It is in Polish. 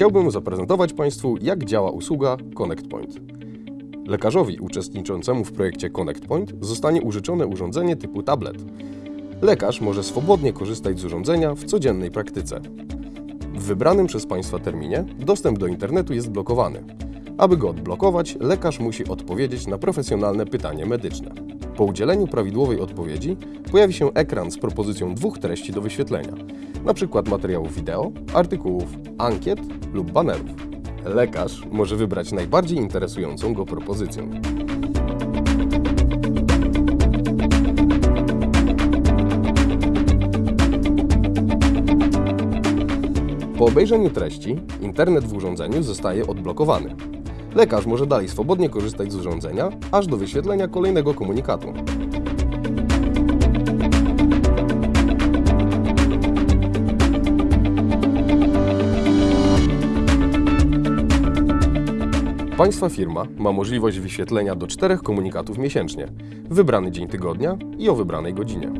chciałbym zaprezentować Państwu, jak działa usługa Connect Point. Lekarzowi uczestniczącemu w projekcie Connect Point zostanie użyczone urządzenie typu tablet. Lekarz może swobodnie korzystać z urządzenia w codziennej praktyce. W wybranym przez Państwa terminie dostęp do internetu jest blokowany. Aby go odblokować, lekarz musi odpowiedzieć na profesjonalne pytanie medyczne. Po udzieleniu prawidłowej odpowiedzi pojawi się ekran z propozycją dwóch treści do wyświetlenia, np. materiałów wideo, artykułów, ankiet lub banerów. Lekarz może wybrać najbardziej interesującą go propozycję. Po obejrzeniu treści, internet w urządzeniu zostaje odblokowany. Lekarz może dalej swobodnie korzystać z urządzenia, aż do wyświetlenia kolejnego komunikatu. Państwa firma ma możliwość wyświetlenia do czterech komunikatów miesięcznie, wybrany dzień tygodnia i o wybranej godzinie.